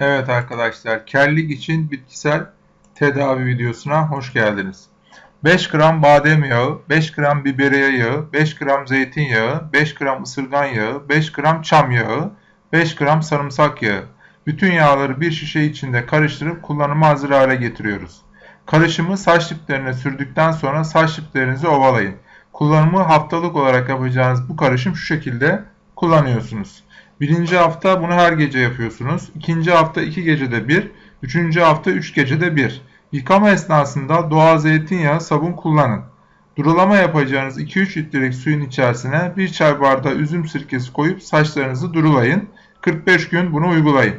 Evet arkadaşlar, kellik için bitkisel tedavi videosuna hoş geldiniz. 5 gram badem yağı, 5 gram biberiye yağı, 5 gram zeytinyağı, 5 gram ısırgan yağı, 5 gram çam yağı, 5 gram sarımsak yağı. Bütün yağları bir şişe içinde karıştırıp kullanıma hazır hale getiriyoruz. Karışımı saç diplerine sürdükten sonra saç diplerinizi ovalayın. Kullanımı haftalık olarak yapacağınız bu karışım şu şekilde kullanıyorsunuz. Birinci hafta bunu her gece yapıyorsunuz. İkinci hafta iki gecede bir. Üçüncü hafta üç gecede bir. Yıkama esnasında doğal zeytinyağı sabun kullanın. Durulama yapacağınız 2-3 litrelik suyun içerisine bir çay bardağı üzüm sirkesi koyup saçlarınızı durulayın. 45 gün bunu uygulayın.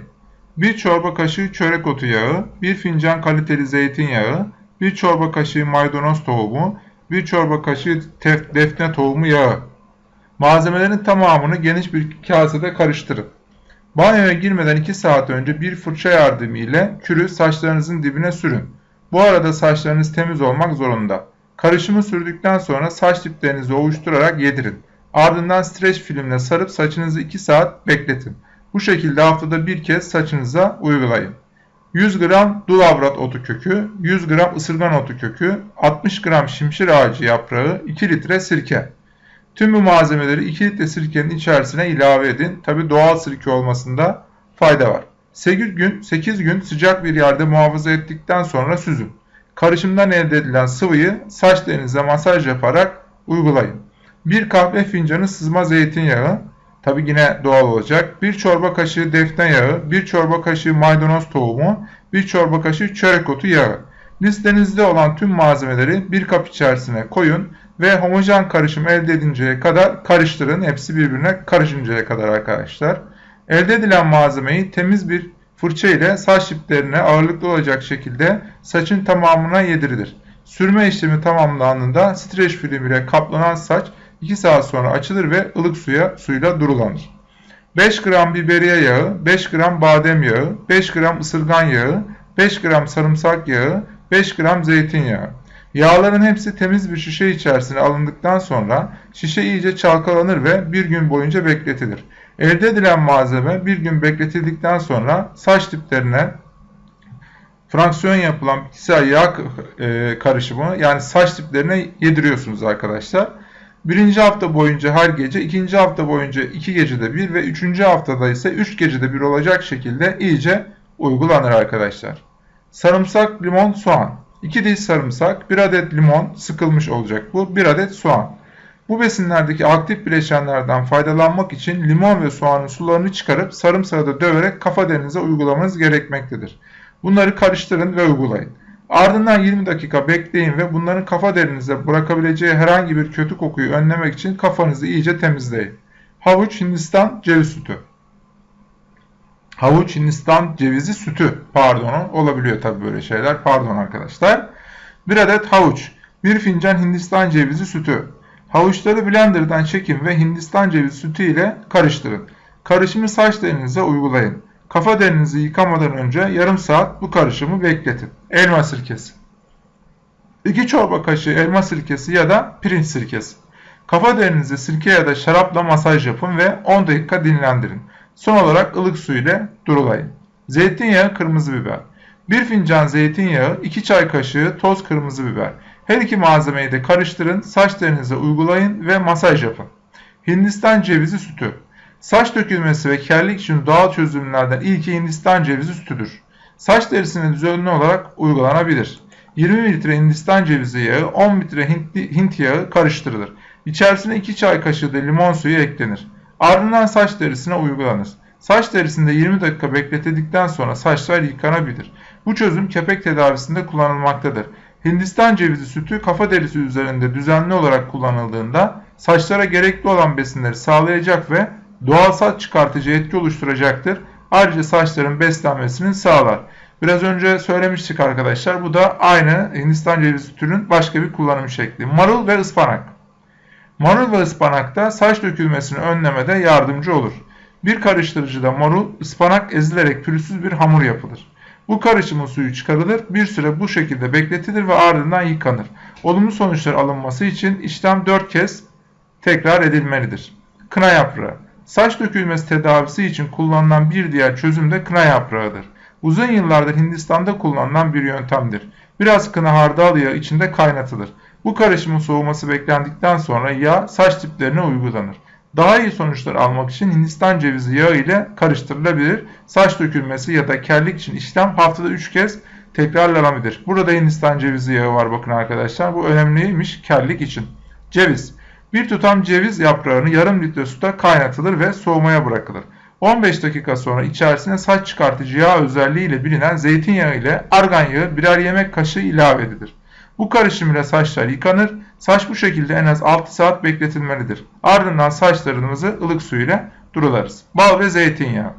1 çorba kaşığı çörek otu yağı, 1 fincan kaliteli zeytinyağı, 1 çorba kaşığı maydanoz tohumu, 1 çorba kaşığı defne tohumu yağı. Malzemelerin tamamını geniş bir kasede karıştırın. Banyoya girmeden 2 saat önce bir fırça yardımı ile kürü saçlarınızın dibine sürün. Bu arada saçlarınız temiz olmak zorunda. Karışımı sürdükten sonra saç diplerinizi ovuşturarak yedirin. Ardından streç filmle sarıp saçınızı 2 saat bekletin. Bu şekilde haftada bir kez saçınıza uygulayın. 100 gram dulavrat otu kökü, 100 gram ısırgan otu kökü, 60 gram şimşir ağacı yaprağı, 2 litre sirke. Tüm bu malzemeleri 2 litre sirkenin içerisine ilave edin. Tabi doğal sirke olmasında fayda var. 8 gün, 8 gün sıcak bir yerde muhafaza ettikten sonra süzün. Karışımdan elde edilen sıvıyı saç derinize masaj yaparak uygulayın. 1 kahve fincanı sızma zeytinyağı, tabi yine doğal olacak. 1 çorba kaşığı defne yağı, 1 çorba kaşığı maydanoz tohumu, 1 çorba kaşığı çörek otu yağı. Listenizde olan tüm malzemeleri bir kap içerisine koyun ve homojen karışım elde edinceye kadar karıştırın. Hepsi birbirine karışıncaya kadar arkadaşlar. Elde edilen malzemeyi temiz bir fırça ile saç diplerine ağırlıklı olacak şekilde saçın tamamına yedirilir. Sürme işlemi tamamlandığında streç film ile kaplanan saç 2 saat sonra açılır ve ılık suya suyla durulanır. 5 gram biberiye yağı, 5 gram badem yağı, 5 gram ısırgan yağı, 5 gram sarımsak yağı, 5 gram zeytinyağı. Yağların hepsi temiz bir şişe içerisine alındıktan sonra şişe iyice çalkalanır ve bir gün boyunca bekletilir. Elde edilen malzeme bir gün bekletildikten sonra saç diplerine fraksiyon yapılan bitkisel yağ e, karışımı yani saç diplerine yediriyorsunuz arkadaşlar. Birinci hafta boyunca her gece, ikinci hafta boyunca iki gecede bir ve üçüncü haftada ise üç gecede bir olacak şekilde iyice uygulanır arkadaşlar. Sarımsak, limon, soğan. 2 diş sarımsak, 1 adet limon sıkılmış olacak bu, 1 adet soğan. Bu besinlerdeki aktif bileşenlerden faydalanmak için limon ve soğanın sularını çıkarıp sarımsağı da döverek kafa derinize uygulamanız gerekmektedir. Bunları karıştırın ve uygulayın. Ardından 20 dakika bekleyin ve bunların kafa derinize bırakabileceği herhangi bir kötü kokuyu önlemek için kafanızı iyice temizleyin. Havuç Hindistan ceviz sütü. Havuç Hindistan cevizi sütü pardon olabiliyor tabi böyle şeyler pardon arkadaşlar. Bir adet havuç, bir fincan Hindistan cevizi sütü. Havuçları blenderdan çekin ve Hindistan cevizi sütü ile karıştırın. Karışımı saç derinize uygulayın. Kafa derinizi yıkamadan önce yarım saat bu karışımı bekletin. Elma sirkesi. 2 çorba kaşığı elma sirkesi ya da pirinç sirkesi. Kafa derinizi sirke ya da şarapla masaj yapın ve 10 dakika dinlendirin. Son olarak ılık su ile durulayın. Zeytinyağı, kırmızı biber. 1 fincan zeytinyağı, 2 çay kaşığı toz kırmızı biber. Her iki malzemeyi de karıştırın, saç derinize uygulayın ve masaj yapın. Hindistan cevizi sütü. Saç dökülmesi ve kellik için doğal çözümlerden ilki Hindistan cevizi sütüdür. Saç derisine düzenli olarak uygulanabilir. 20 litre Hindistan cevizi yağı, 10 litre Hint yağı karıştırılır. İçerisine 2 çay kaşığı da limon suyu eklenir. Ardından saç derisine uygulanır. Saç derisinde 20 dakika bekletildikten sonra saçlar yıkanabilir. Bu çözüm kepek tedavisinde kullanılmaktadır. Hindistan cevizi sütü kafa derisi üzerinde düzenli olarak kullanıldığında saçlara gerekli olan besinleri sağlayacak ve doğal saç çıkartıcı etki oluşturacaktır. Ayrıca saçların beslenmesini sağlar. Biraz önce söylemiştik arkadaşlar. Bu da aynı Hindistan cevizi sütünün başka bir kullanım şekli. Marul ve ıspanak. Marul ve ıspanak da saç dökülmesini önlemede yardımcı olur. Bir karıştırıcıda marul, ıspanak ezilerek pürüzsüz bir hamur yapılır. Bu karışımın suyu çıkarılır, bir süre bu şekilde bekletilir ve ardından yıkanır. Olumlu sonuçlar alınması için işlem 4 kez tekrar edilmelidir. Kına yaprağı Saç dökülmesi tedavisi için kullanılan bir diğer çözüm de kına yaprağıdır. Uzun yıllardır Hindistan'da kullanılan bir yöntemdir. Biraz kına hardal yağı içinde kaynatılır. Bu karışımın soğuması beklendikten sonra yağ saç diplerine uygulanır. Daha iyi sonuçlar almak için Hindistan cevizi yağı ile karıştırılabilir. Saç dökülmesi ya da kellik için işlem haftada 3 kez tekrarlanabilir. Burada Hindistan cevizi yağı var bakın arkadaşlar. Bu önemliymiş kellik için. Ceviz. Bir tutam ceviz yaprağını yarım litre suda kaynatılır ve soğumaya bırakılır. 15 dakika sonra içerisine saç çıkartıcı yağ özelliğiyle bilinen zeytinyağı ile argan yağı birer yemek kaşığı ilave edilir. Bu karışım ile saçlar yıkanır. Saç bu şekilde en az 6 saat bekletilmelidir. Ardından saçlarımızı ılık su ile durularız. Bal ve zeytinyağı.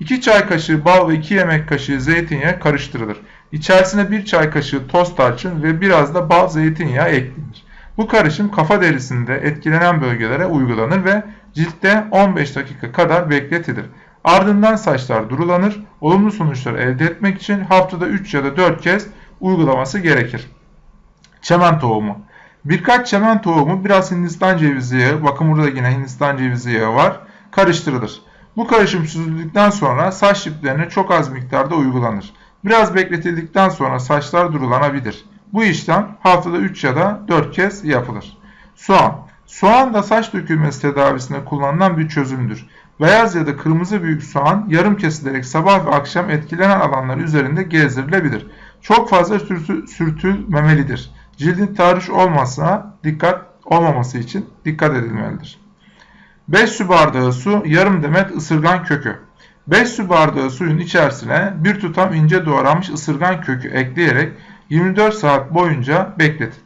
2 çay kaşığı bal ve 2 yemek kaşığı zeytinyağı karıştırılır. İçerisine 1 çay kaşığı toz tarçın ve biraz da bal zeytinyağı eklenir. Bu karışım kafa derisinde etkilenen bölgelere uygulanır ve ciltte 15 dakika kadar bekletilir. Ardından saçlar durulanır. Olumlu sonuçlar elde etmek için haftada 3 ya da 4 kez uygulaması gerekir. Çemen tohumu. Birkaç çemen tohumu biraz Hindistan cevizi yağı, bakın burada yine Hindistan cevizi yağı var, karıştırılır. Bu karışım süzüldükten sonra saç diplerine çok az miktarda uygulanır. Biraz bekletildikten sonra saçlar durulanabilir. Bu işlem haftada 3 ya da 4 kez yapılır. Soğan. Soğan da saç dökülmesi tedavisinde kullanılan bir çözümdür. Beyaz ya da kırmızı büyük soğan yarım kesilerek sabah ve akşam etkilenen alanlar üzerinde gezdirilebilir. Çok fazla sürtü, sürtülmemelidir. Cildin tahriş olmasına dikkat olmaması için dikkat edilmelidir. 5 su bardağı su, yarım demet ısırgan kökü. 5 su bardağı suyun içerisine bir tutam ince doğranmış ısırgan kökü ekleyerek 24 saat boyunca bekletin.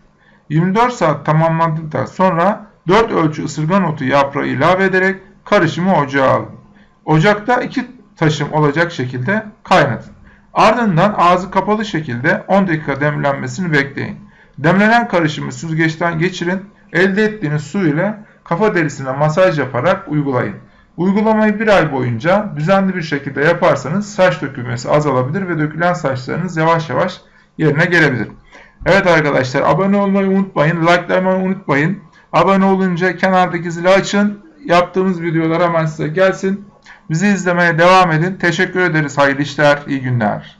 24 saat tamamlandıktan sonra 4 ölçü ısırgan otu yaprağı ilave ederek karışımı ocağa alın. Ocakta 2 taşım olacak şekilde kaynatın. Ardından ağzı kapalı şekilde 10 dakika demlenmesini bekleyin. Demlenen karışımı süzgeçten geçirin. Elde ettiğiniz su ile kafa derisine masaj yaparak uygulayın. Uygulamayı bir ay boyunca düzenli bir şekilde yaparsanız saç dökülmesi azalabilir ve dökülen saçlarınız yavaş yavaş yerine gelebilir. Evet arkadaşlar abone olmayı unutmayın. Likelamayı unutmayın. Abone olunca kenardaki zili açın. Yaptığımız videolar hemen size gelsin. Bizi izlemeye devam edin. Teşekkür ederiz. Hayırlı işler, iyi günler.